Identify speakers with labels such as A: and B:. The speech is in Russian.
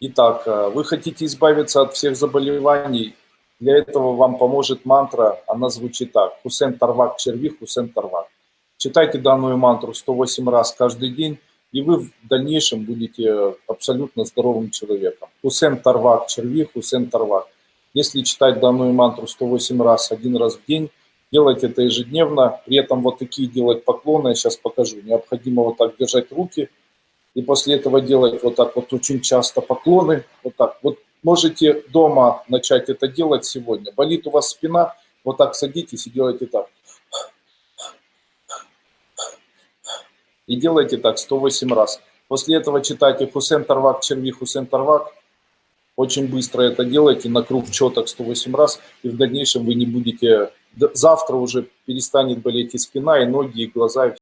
A: Итак, э, вы хотите избавиться от всех заболеваний, для этого вам поможет мантра, она звучит так. Хусен Тарвак Черви, Хусен Тарвак. Читайте данную мантру 108 раз каждый день, и вы в дальнейшем будете абсолютно здоровым человеком. Хусен Тарвак Черви, Хусен Тарвак. Если читать данную мантру 108 раз, один раз в день, делать это ежедневно, при этом вот такие делать поклоны, я сейчас покажу. Необходимо вот так держать руки, и после этого делать вот так вот очень часто поклоны, вот так. Вот можете дома начать это делать сегодня. Болит у вас спина, вот так садитесь и делайте так. И делайте так 108 раз. После этого читайте Хусен Тарвак, Черви, Хусен Тарвак. Очень быстро это делайте, на круг четок 108 раз. И в дальнейшем вы не будете... Завтра уже перестанет болеть и спина, и ноги, и глаза, и.